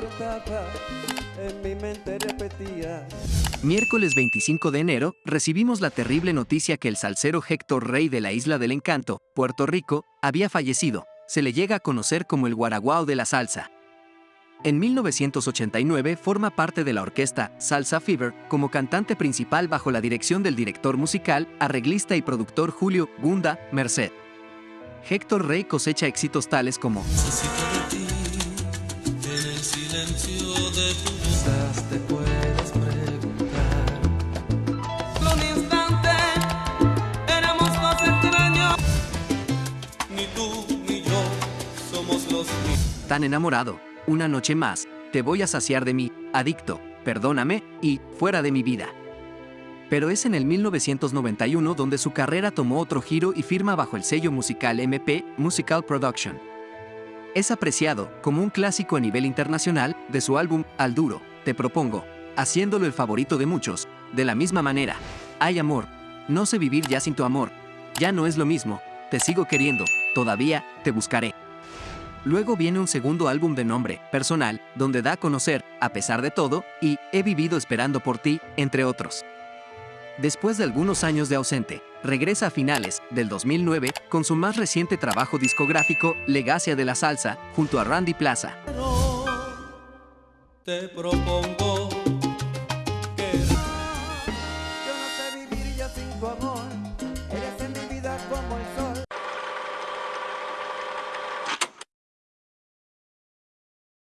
importaba, en mi mente repetía. Miércoles 25 de enero, recibimos la terrible noticia que el salsero Héctor Rey de la Isla del Encanto, Puerto Rico, había fallecido. Se le llega a conocer como el guaraguao de la salsa. En 1989 forma parte de la orquesta Salsa Fever como cantante principal bajo la dirección del director musical, arreglista y productor Julio Gunda Merced. Héctor Rey cosecha éxitos tales como silencio de tu voz. Quizás te puedes preguntar. Un instante, éramos dos extraños. Ni tú ni yo somos los mismos. Tan enamorado, una noche más, te voy a saciar de mí, adicto, perdóname y fuera de mi vida. Pero es en el 1991 donde su carrera tomó otro giro y firma bajo el sello musical MP Musical Production. Es apreciado como un clásico a nivel internacional de su álbum Al Duro, Te Propongo, haciéndolo el favorito de muchos. De la misma manera, hay amor, no sé vivir ya sin tu amor, ya no es lo mismo, te sigo queriendo, todavía te buscaré. Luego viene un segundo álbum de nombre, Personal, donde da a conocer, a pesar de todo, y He vivido esperando por ti, entre otros. Después de algunos años de ausente, regresa a finales del 2009 con su más reciente trabajo discográfico, Legacia de la Salsa, junto a Randy Plaza. Te propongo